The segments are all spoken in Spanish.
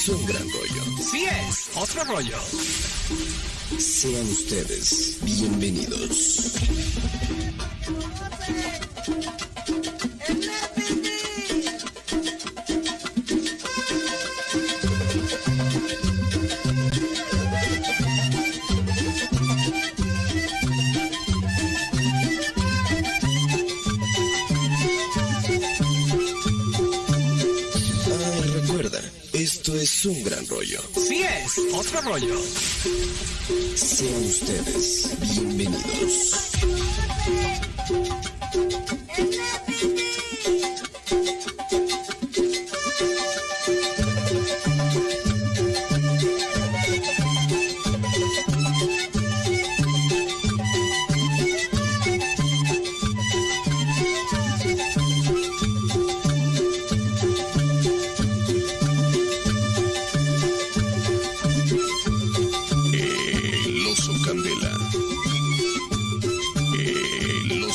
es un gran rollo. Sí es, otro rollo. Sean ustedes bienvenidos. Ah, recuerda, esto es un gran rollo. Sí es, otro rollo. Sean ustedes bienvenidos.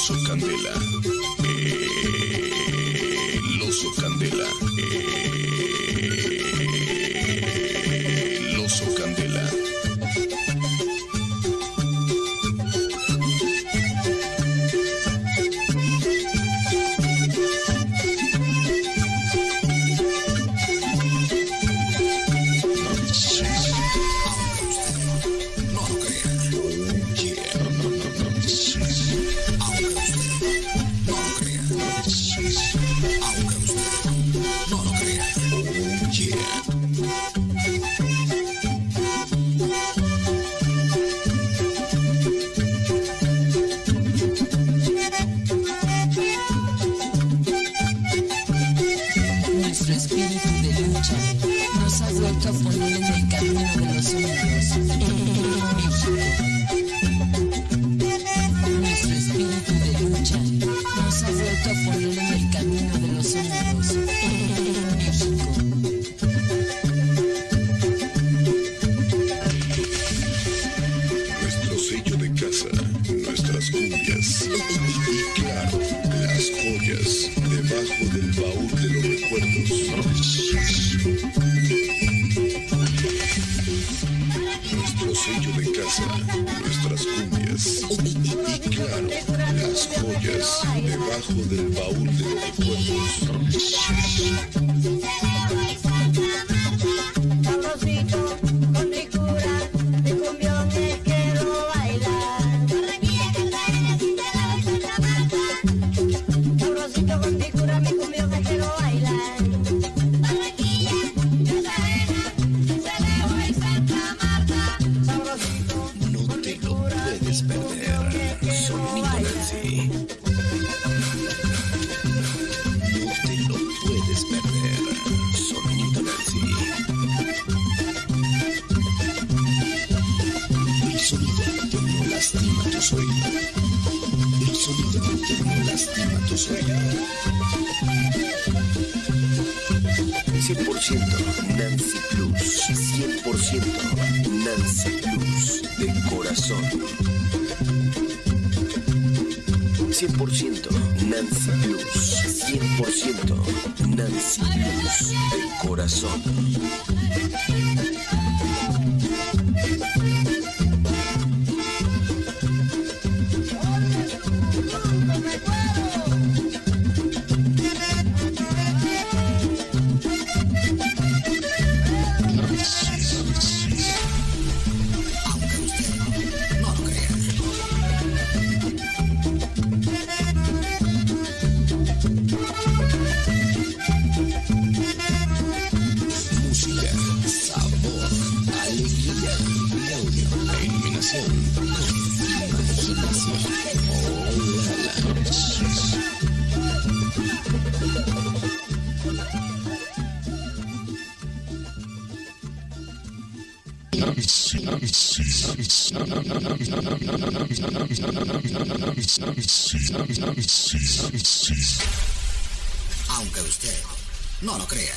Oso candela. Usted no lo crea. Oh, yeah. Vuelto a poner en el camino de los México. Nuestro espíritu de lucha nos ha vuelto a poner en el camino de los unidos baúl de los recuerdos. Nuestro sello de casa, nuestras cumbias y claro, las joyas debajo del baúl de los recuerdos. Sonito bailar. Nancy. No te lo puedes perder. Sonito Nancy. El sonido que no lastima tus oídos. El sonido que no lastima tus oídos. 100% Nancy Plus. 100% Nancy Plus. De corazón. 100% Nancy Plus. 100% Nancy Plus. De corazón. Aunque usted no lo crea.